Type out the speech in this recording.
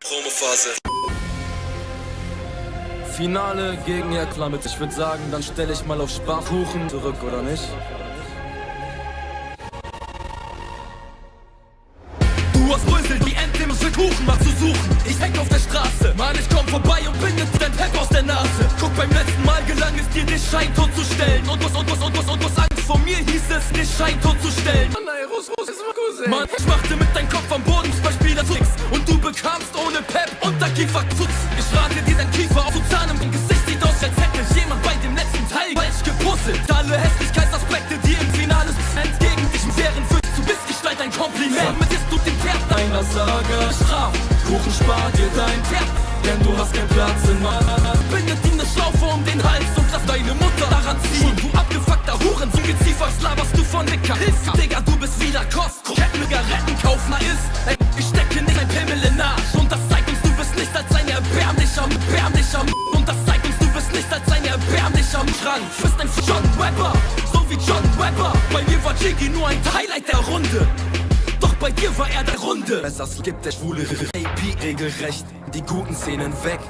Promophase. Finale gegen Herr Klamit. Ich würde sagen, dann stelle ich mal auf Sparkuchen zurück, oder nicht? Du hast Brüssel, die Ente für Kuchen mal zu suchen. Ich häng auf der Straße, Mann, ich komm vorbei und bin jetzt dein Pep aus der Nase. Guck, beim letzten Mal gelang es dir, dich scheintot zu stellen. Und was, und was, und was, und was Angst vor mir hieß es, dich scheintot zu stellen. Mann, ich machte mit deinem Kopf am Boden zwei Spieler Tricks. Und du bekamst ohne Pep Unterkiefer Futz. Ich rate dir dein Kiefer auf zu Zahn im Gesicht sieht aus, als hätte jemand bei dem letzten Teil falsch gepuzzelt. Alle Hässlichkeitsaspekte, die im Finale entgegen dich wären, für du bist Gestalt ein Kompliment. Mit ist du den Pferd Einer sage, straf, Kuchen spar dir dein Pferd, denn du hast keinen Platz in meiner Bindet ihm eine Schlaufe um den Hals und lass deine Mutter daran ziehen. Von Dicker. Hilf, Digga, du bist wieder Kost. Kettenzigaretten kauf mal ist. Ey, ich stecke nicht ein Pimmel in Arsch. Und das zeigt uns, du bist nicht als ein erbärmlicher, erbärmlicher Und das zeigt uns, du bist nicht als ein erbärmlicher Schrank. Du bist ein John Rapper, so wie John Rapper. Bei mir war Jiggy nur ein Highlight der Runde. Doch bei dir war er der Runde. Besser gibt der schwule AP regelrecht die guten Szenen weg.